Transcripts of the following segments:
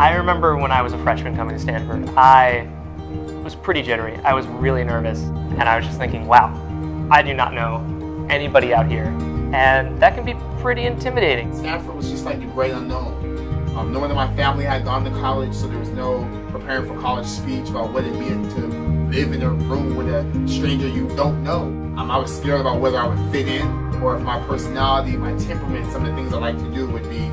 I remember when I was a freshman coming to Stanford, I was pretty jittery. I was really nervous, and I was just thinking, wow, I do not know anybody out here. And that can be pretty intimidating. Stanford was just like the great unknown. Um, knowing that my family had gone to college, so there was no preparing for college speech about what it meant to live in a room with a stranger you don't know. Um, I was scared about whether I would fit in, or if my personality, my temperament, some of the things I like to do would be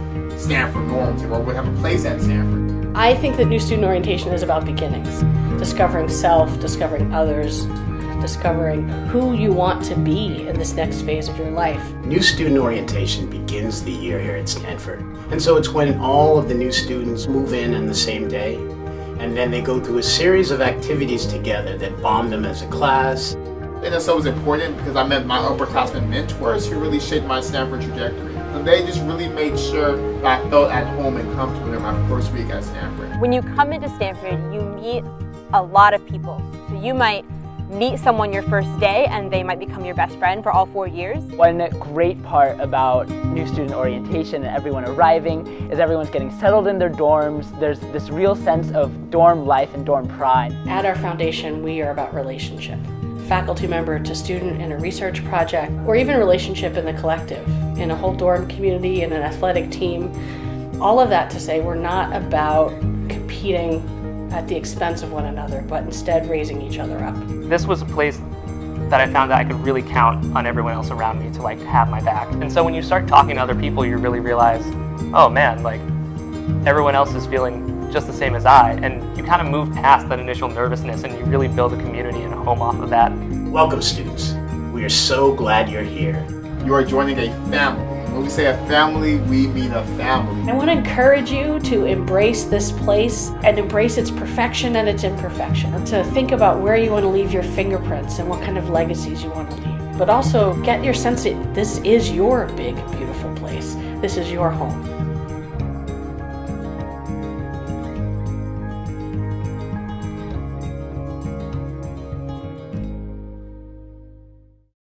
Stanford normative, or would have a place at Stanford. I think that new student orientation is about beginnings. Discovering self, discovering others, discovering who you want to be in this next phase of your life. New student orientation begins the year here at Stanford. And so it's when all of the new students move in on the same day, and then they go through a series of activities together that bond them as a class. NSO was important because I met my upperclassmen mentors who really shaped my Stanford trajectory. And they just really made sure that I felt at home and comfortable in my first week at Stanford. When you come into Stanford, you meet a lot of people. So you might meet someone your first day and they might become your best friend for all four years. One great part about new student orientation and everyone arriving is everyone's getting settled in their dorms. There's this real sense of dorm life and dorm pride. At our foundation, we are about relationship. Faculty member to student in a research project, or even relationship in the collective, in a whole dorm community, in an athletic team. All of that to say we're not about competing at the expense of one another, but instead raising each other up. This was a place that I found that I could really count on everyone else around me to like have my back. And so when you start talking to other people, you really realize, oh man, like everyone else is feeling just the same as I. And you kind of move past that initial nervousness and you really build a community and a home off of that. Welcome students. We are so glad you're here. You are joining a family. When we say a family, we mean a family. I want to encourage you to embrace this place and embrace its perfection and its imperfection. To think about where you want to leave your fingerprints and what kind of legacies you want to leave. But also get your sense that this is your big, beautiful place. This is your home.